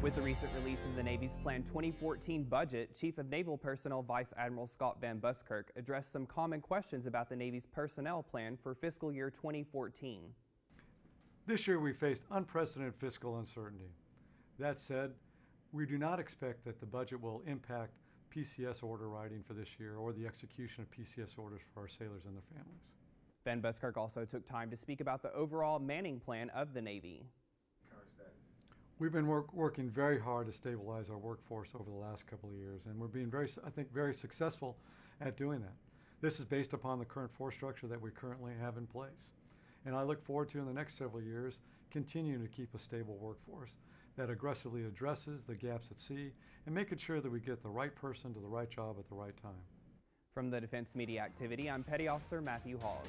With the recent release of the Navy's planned 2014 budget, Chief of Naval Personnel Vice Admiral Scott Van Buskirk addressed some common questions about the Navy's personnel plan for fiscal year 2014. This year we faced unprecedented fiscal uncertainty. That said, we do not expect that the budget will impact PCS order writing for this year or the execution of PCS orders for our sailors and their families. Van Buskirk also took time to speak about the overall manning plan of the Navy. We've been work, working very hard to stabilize our workforce over the last couple of years, and we're being very, I think, very successful at doing that. This is based upon the current force structure that we currently have in place. And I look forward to, in the next several years, continuing to keep a stable workforce that aggressively addresses the gaps at sea and making sure that we get the right person to the right job at the right time. From the Defense Media Activity, I'm Petty Officer Matthew Hawes.